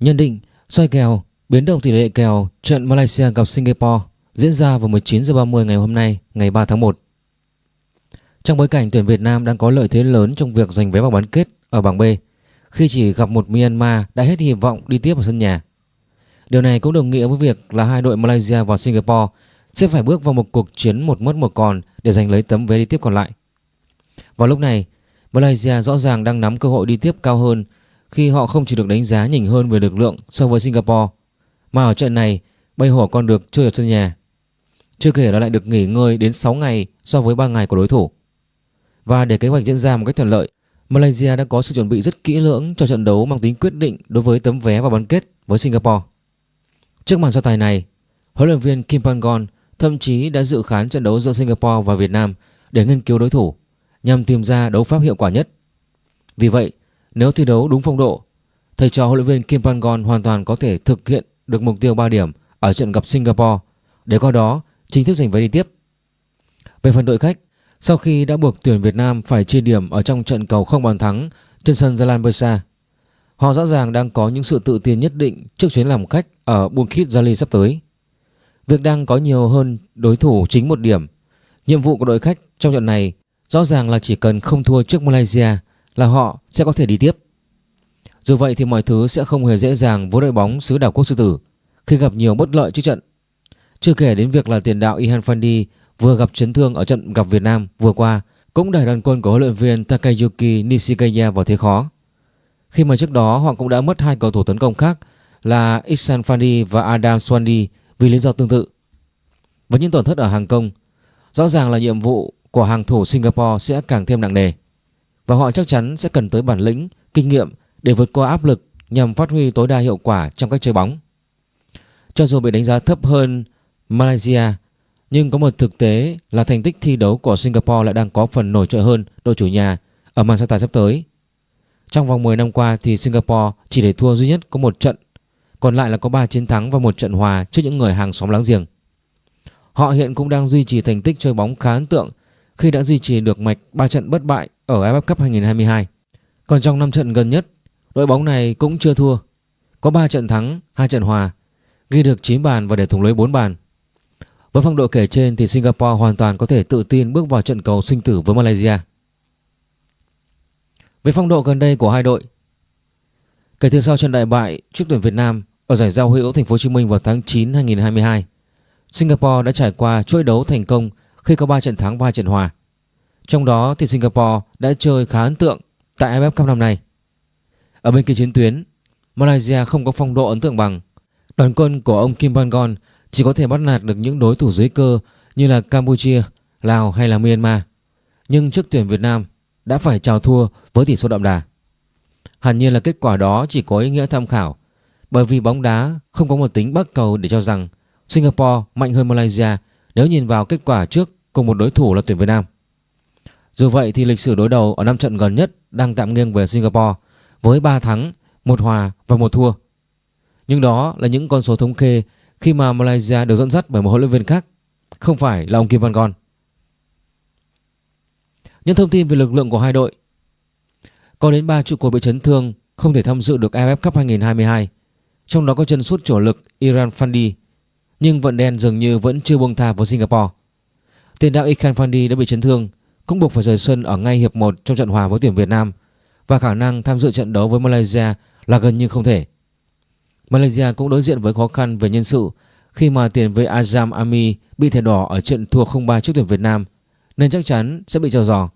Nhận định soi kèo biến động tỷ lệ kèo trận Malaysia gặp Singapore diễn ra vào 19 h 30 ngày hôm nay, ngày 3 tháng 1. Trong bối cảnh tuyển Việt Nam đang có lợi thế lớn trong việc giành vé vào bán kết ở bảng B khi chỉ gặp một Myanmar đã hết hy vọng đi tiếp ở sân nhà. Điều này cũng đồng nghĩa với việc là hai đội Malaysia và Singapore sẽ phải bước vào một cuộc chiến một mất một còn để giành lấy tấm vé đi tiếp còn lại. Vào lúc này, Malaysia rõ ràng đang nắm cơ hội đi tiếp cao hơn khi họ không chỉ được đánh giá nhỉnh hơn về lực lượng so với Singapore mà ở trận này Bay Hổ còn được chơi ở sân nhà. Chưa kể là lại được nghỉ ngơi đến 6 ngày so với 3 ngày của đối thủ. Và để kế hoạch diễn ra một cách thuận lợi, Malaysia đã có sự chuẩn bị rất kỹ lưỡng cho trận đấu mang tính quyết định đối với tấm vé vào bán kết với Singapore. Trước màn so tài này, huấn luyện viên Kim Pangon thậm chí đã dự khán trận đấu giữa Singapore và Việt Nam để nghiên cứu đối thủ nhằm tìm ra đấu pháp hiệu quả nhất. Vì vậy, nếu thi đấu đúng phong độ, thầy trò huấn luyện viên Kim Pangon hoàn toàn có thể thực hiện được mục tiêu 3 điểm ở trận gặp Singapore để qua đó chính thức giành vé đi tiếp. Về phần đội khách, sau khi đã buộc tuyển Việt Nam phải chia điểm ở trong trận cầu không bàn thắng trên sân Jalan Besar, họ rõ ràng đang có những sự tự tin nhất định trước chuyến làm khách ở Bukit Jalil sắp tới. Việc đang có nhiều hơn đối thủ chính một điểm. Nhiệm vụ của đội khách trong trận này rõ ràng là chỉ cần không thua trước Malaysia là họ sẽ có thể đi tiếp. Dù vậy thì mọi thứ sẽ không hề dễ dàng với đội bóng xứ đảo quốc sư tử khi gặp nhiều bất lợi trước trận. Chưa kể đến việc là tiền đạo Ihan Fandi vừa gặp chấn thương ở trận gặp Việt Nam vừa qua cũng đẩy đoàn quân của huấn luyện viên Takayuki Nishikaya vào thế khó. Khi mà trước đó họ cũng đã mất hai cầu thủ tấn công khác là Ihsan Fandi và Adam Swandi vì lý do tương tự. Với những tổn thất ở hàng công, rõ ràng là nhiệm vụ của hàng thủ Singapore sẽ càng thêm nặng nề và họ chắc chắn sẽ cần tới bản lĩnh, kinh nghiệm để vượt qua áp lực nhằm phát huy tối đa hiệu quả trong cách chơi bóng. Cho dù bị đánh giá thấp hơn Malaysia, nhưng có một thực tế là thành tích thi đấu của Singapore lại đang có phần nổi trội hơn đội chủ nhà ở màn so tài sắp tới. Trong vòng 10 năm qua thì Singapore chỉ để thua duy nhất có một trận, còn lại là có 3 chiến thắng và một trận hòa trước những người hàng xóm láng giềng. Họ hiện cũng đang duy trì thành tích chơi bóng khá ấn tượng khi đã duy trì được mạch 3 trận bất bại ở AFF Cup 2022. Còn trong 5 trận gần nhất, đội bóng này cũng chưa thua. Có 3 trận thắng, 2 trận hòa, ghi được 9 bàn và để thủng lưới 4 bàn. Với phong độ kể trên thì Singapore hoàn toàn có thể tự tin bước vào trận cầu sinh tử với Malaysia. Về phong độ gần đây của hai đội, kể từ sau trận đại bại trước tuyển Việt Nam ở giải giao hữu Thành phố Hồ Chí Minh vào tháng 9 2022, Singapore đã trải qua chuỗi đấu thành công khi có 3 trận thắng và 2 trận hòa. Trong đó thì Singapore đã chơi khá ấn tượng tại AFF Cup năm nay. Ở bên kia chiến tuyến, Malaysia không có phong độ ấn tượng bằng. Đoàn quân của ông Kim Pangon chỉ có thể bắt nạt được những đối thủ dưới cơ như là Campuchia, Lào hay là Myanmar. Nhưng trước tuyển Việt Nam đã phải chào thua với tỷ số đậm đà. Hẳn nhiên là kết quả đó chỉ có ý nghĩa tham khảo bởi vì bóng đá không có một tính bắc cầu để cho rằng Singapore mạnh hơn Malaysia nếu nhìn vào kết quả trước cùng một đối thủ là tuyển Việt Nam. Dù vậy thì lịch sử đối đầu ở năm trận gần nhất đang tạm nghiêng về Singapore với 3 thắng, 1 hòa và 1 thua. Nhưng đó là những con số thống kê khi mà Malaysia được dẫn dắt bởi một huấn luyện viên khác, không phải là ông Kim Văn Gon. Những thông tin về lực lượng của hai đội Có đến 3 trụ cột bị chấn thương không thể tham dự được AFF Cup 2022 Trong đó có chân sút chủ lực Iran Fandi Nhưng vận đen dường như vẫn chưa buông tha với Singapore Tiền đạo Ikan Fandi đã bị chấn thương cũng buộc phải rời sân ở ngay hiệp 1 trong trận hòa với tuyển Việt Nam và khả năng tham dự trận đấu với Malaysia là gần như không thể. Malaysia cũng đối diện với khó khăn về nhân sự khi mà tiền vệ Azam Ami bị thẻ đỏ ở trận thua 0-3 trước tuyển Việt Nam nên chắc chắn sẽ bị trò giò.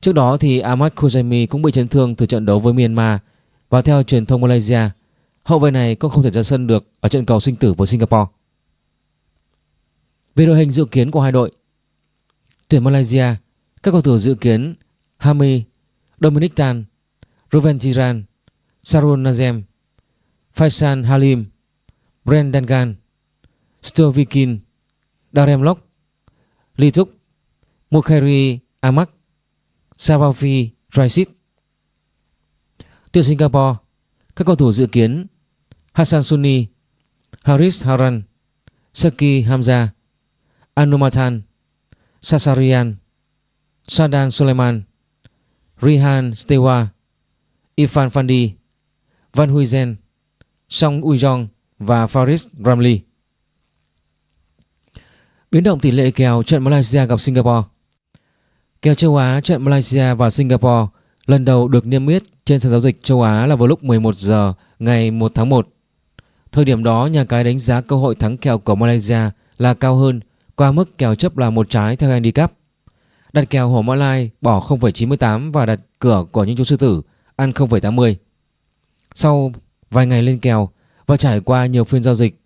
Trước đó thì Ahmad Koujaimi cũng bị chấn thương từ trận đấu với Myanmar và theo truyền thông Malaysia, hậu vệ này cũng không thể ra sân được ở trận cầu sinh tử với Singapore. Về đội hình dự kiến của hai đội, tuyển Malaysia, các cầu thủ dự kiến Hami, Dominic Tan, Ruben Tiran, Sarun Nazem, Faisal Halim, Brendan Gan, Stovikin, Darem Lok, Lee Thúc, Mukhairi Amak, Sabafi Raisit. Tuyển Singapore, các cầu thủ dự kiến Hassan Sunni, Haris Haran, Saki Hamza, Anumathan, Sasarian, Sadan Suleiman, Rihan Stewa, Ifan Fandi, Van Huizen, Song Ujong và Faris Ramli. Biến động tỷ lệ kèo trận Malaysia gặp Singapore Kèo châu Á trận Malaysia và Singapore lần đầu được niêm yết trên sàn giao dịch châu Á là vào lúc 11 giờ ngày 1 tháng 1. Thời điểm đó, nhà cái đánh giá cơ hội thắng kèo của Malaysia là cao hơn qua mức kèo chấp là một trái theo handicap. Đặt kèo Hổ Mã Lai bỏ 0,98 và đặt cửa của những chú sư tử ăn 0,80. Sau vài ngày lên kèo và trải qua nhiều phiên giao dịch,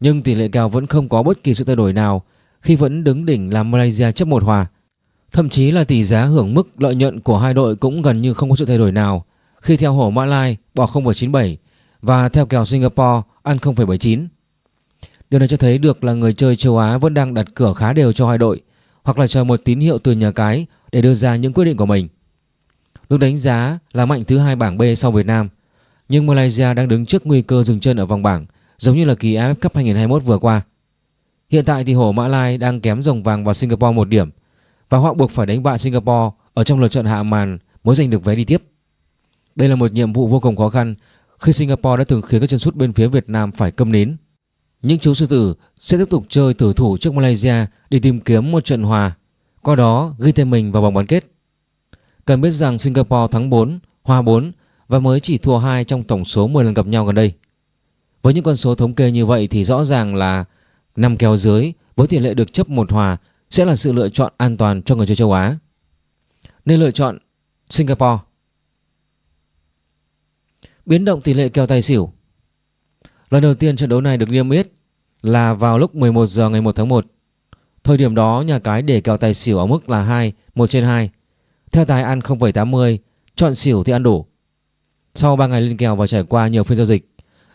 nhưng tỷ lệ kèo vẫn không có bất kỳ sự thay đổi nào khi vẫn đứng đỉnh là Malaysia chấp một hòa. Thậm chí là tỷ giá hưởng mức lợi nhuận của hai đội cũng gần như không có sự thay đổi nào khi theo Hổ Mã Lai bỏ 0,97 và theo kèo Singapore ăn 0,79. Điều này cho thấy được là người chơi châu Á vẫn đang đặt cửa khá đều cho hai đội hoặc là chờ một tín hiệu từ nhà cái để đưa ra những quyết định của mình. Được đánh giá là mạnh thứ hai bảng B sau Việt Nam, nhưng Malaysia đang đứng trước nguy cơ dừng chân ở vòng bảng giống như là kỳ AFF Cup 2021 vừa qua. Hiện tại thì Hổ Mã Lai đang kém rồng vàng vào Singapore một điểm và họ buộc phải đánh bại Singapore ở trong lượt trận hạ màn mới giành được vé đi tiếp. Đây là một nhiệm vụ vô cùng khó khăn khi Singapore đã từng khiến các chân sút bên phía Việt Nam phải câm nín. Những chú sư tử sẽ tiếp tục chơi tử thủ trước Malaysia để tìm kiếm một trận hòa, qua đó ghi tên mình vào vòng bán kết. Cần biết rằng Singapore thắng 4, hòa 4 và mới chỉ thua 2 trong tổng số 10 lần gặp nhau gần đây. Với những con số thống kê như vậy thì rõ ràng là nằm kèo dưới với tỷ lệ được chấp một hòa sẽ là sự lựa chọn an toàn cho người chơi châu Á. Nên lựa chọn Singapore. Biến động tỷ lệ kèo tài xỉu Lần đầu tiên trận đấu này được niêm yết là vào lúc 11 giờ ngày 1 tháng 1. Thời điểm đó nhà cái để kèo tài xỉu ở mức là 2, 1 trên 2. Theo tài ăn 0,80, chọn xỉu thì ăn đủ. Sau 3 ngày lên kèo và trải qua nhiều phiên giao dịch,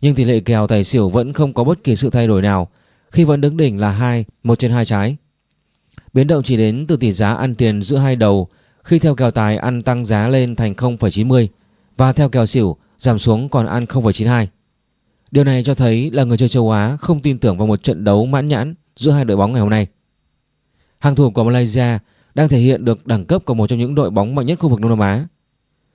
nhưng tỷ lệ kèo tài xỉu vẫn không có bất kỳ sự thay đổi nào khi vẫn đứng đỉnh là 2, 1 trên 2 trái. Biến động chỉ đến từ tỷ giá ăn tiền giữa hai đầu khi theo kèo tài ăn tăng giá lên thành 0,90 và theo kèo xỉu giảm xuống còn ăn 0,92. Điều này cho thấy là người chơi châu Á không tin tưởng vào một trận đấu mãn nhãn giữa hai đội bóng ngày hôm nay. Hàng thủ của Malaysia đang thể hiện được đẳng cấp của một trong những đội bóng mạnh nhất khu vực Đông Nam Á.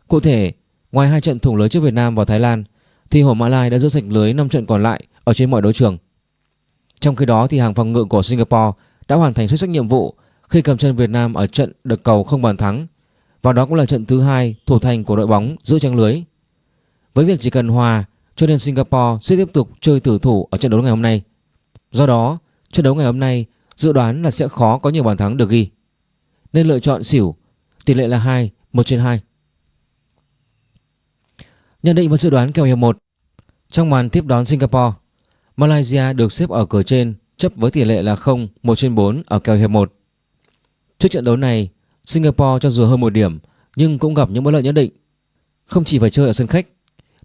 Cụ thể, ngoài hai trận thủng lưới trước Việt Nam và Thái Lan, thì Hổ Mã Lai đã giữ sạch lưới 5 trận còn lại ở trên mọi đấu trường. Trong khi đó thì hàng phòng ngự của Singapore đã hoàn thành xuất sắc nhiệm vụ khi cầm chân Việt Nam ở trận được cầu không bàn thắng và đó cũng là trận thứ hai thủ thành của đội bóng giữ trang lưới. Với việc chỉ cần hòa cho nên Singapore sẽ tiếp tục chơi tử thủ ở trận đấu ngày hôm nay. Do đó, trận đấu ngày hôm nay dự đoán là sẽ khó có nhiều bàn thắng được ghi. Nên lựa chọn xỉu, tỷ lệ là 2, 1 trên 2. Nhận định và dự đoán kèo hiệp 1 Trong màn tiếp đón Singapore, Malaysia được xếp ở cửa trên chấp với tỷ lệ là 0, 1 trên 4 ở kèo hiệp 1. Trước trận đấu này, Singapore cho dù hơn một điểm nhưng cũng gặp những bất lợi nhất định. Không chỉ phải chơi ở sân khách,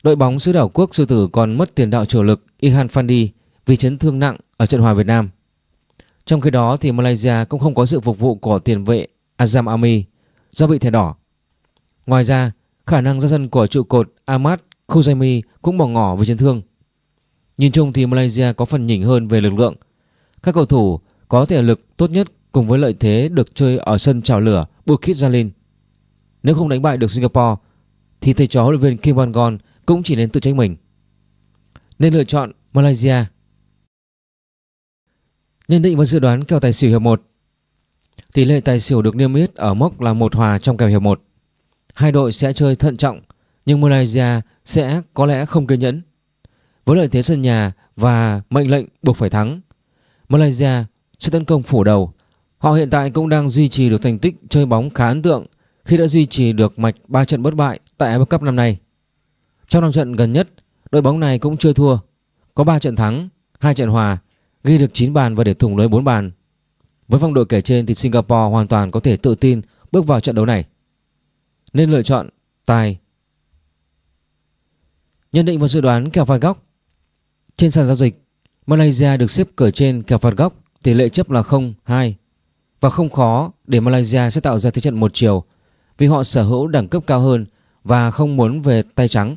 đội bóng xứ đảo quốc sư tử còn mất tiền đạo chủ lực Ihan Fandi vì chấn thương nặng ở trận hòa Việt Nam. Trong khi đó thì Malaysia cũng không có sự phục vụ của tiền vệ Azam Ami do bị thẻ đỏ. Ngoài ra, khả năng ra sân của trụ cột Ahmad Khuzaimi cũng bỏ ngỏ vì chấn thương. Nhìn chung thì Malaysia có phần nhỉnh hơn về lực lượng. Các cầu thủ có thể lực tốt nhất cùng với lợi thế được chơi ở sân trào lửa Bukit Jalil. Nếu không đánh bại được Singapore thì thầy trò huấn luyện viên Kim Van Gon cũng chỉ nên tự trách mình. Nên lựa chọn Malaysia. Nhận định và dự đoán kèo tài xỉu hiệp 1. Tỷ lệ tài xỉu được niêm yết ở mốc là một hòa trong kèo hiệp 1. Hai đội sẽ chơi thận trọng nhưng Malaysia sẽ có lẽ không kiên nhẫn. Với lợi thế sân nhà và mệnh lệnh buộc phải thắng, Malaysia sẽ tấn công phủ đầu. Họ hiện tại cũng đang duy trì được thành tích chơi bóng khá ấn tượng khi đã duy trì được mạch 3 trận bất bại tại AFF Cup năm nay. Trong 5 trận gần nhất, đội bóng này cũng chưa thua, có 3 trận thắng, 2 trận hòa, ghi được 9 bàn và để thủng lưới 4 bàn. Với phong độ kể trên thì Singapore hoàn toàn có thể tự tin bước vào trận đấu này. Nên lựa chọn tài. Nhận định và dự đoán kèo phạt góc. Trên sàn giao dịch, Malaysia được xếp cửa trên kèo phạt góc, tỷ lệ chấp là 0-2 và không khó để Malaysia sẽ tạo ra thế trận một chiều vì họ sở hữu đẳng cấp cao hơn và không muốn về tay trắng.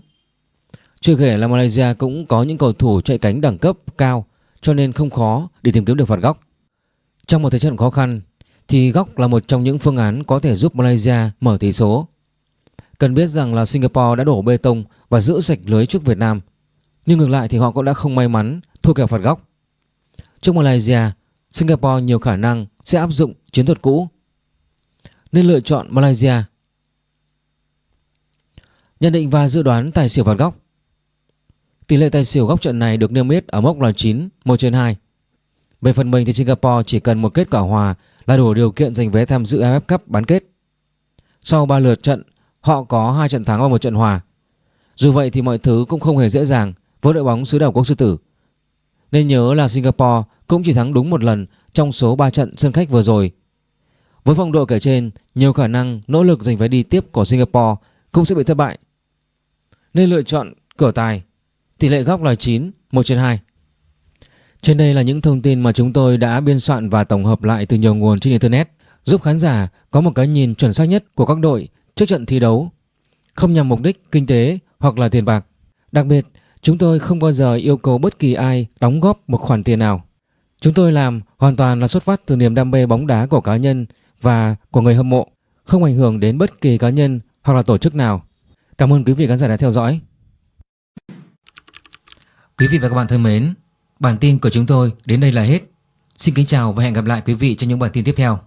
Chưa kể là Malaysia cũng có những cầu thủ chạy cánh đẳng cấp cao cho nên không khó để tìm kiếm được phạt góc. Trong một thế trận khó khăn thì góc là một trong những phương án có thể giúp Malaysia mở tỷ số. Cần biết rằng là Singapore đã đổ bê tông và giữ sạch lưới trước Việt Nam. Nhưng ngược lại thì họ cũng đã không may mắn thua kèo phạt góc. Trước Malaysia, Singapore nhiều khả năng sẽ áp dụng chiến thuật cũ nên lựa chọn Malaysia. Nhận định và dự đoán tài xỉu phạt góc Tỷ lệ tài xỉu góc trận này được niêm yết ở mốc là 9, 1 trên 2. Về phần mình thì Singapore chỉ cần một kết quả hòa là đủ điều kiện giành vé tham dự AFF Cup bán kết. Sau 3 lượt trận, họ có 2 trận thắng và một trận hòa. Dù vậy thì mọi thứ cũng không hề dễ dàng với đội bóng xứ đảo quốc sư tử. Nên nhớ là Singapore cũng chỉ thắng đúng một lần trong số 3 trận sân khách vừa rồi. Với phong độ kể trên, nhiều khả năng nỗ lực giành vé đi tiếp của Singapore cũng sẽ bị thất bại. Nên lựa chọn cửa tài. Tỷ lệ góc là 9, 1 trên 2. Trên đây là những thông tin mà chúng tôi đã biên soạn và tổng hợp lại từ nhiều nguồn trên Internet giúp khán giả có một cái nhìn chuẩn xác nhất của các đội trước trận thi đấu không nhằm mục đích kinh tế hoặc là tiền bạc. Đặc biệt, chúng tôi không bao giờ yêu cầu bất kỳ ai đóng góp một khoản tiền nào. Chúng tôi làm hoàn toàn là xuất phát từ niềm đam mê bóng đá của cá nhân và của người hâm mộ, không ảnh hưởng đến bất kỳ cá nhân hoặc là tổ chức nào. Cảm ơn quý vị khán giả đã theo dõi. Quý vị và các bạn thân mến, bản tin của chúng tôi đến đây là hết. Xin kính chào và hẹn gặp lại quý vị trong những bản tin tiếp theo.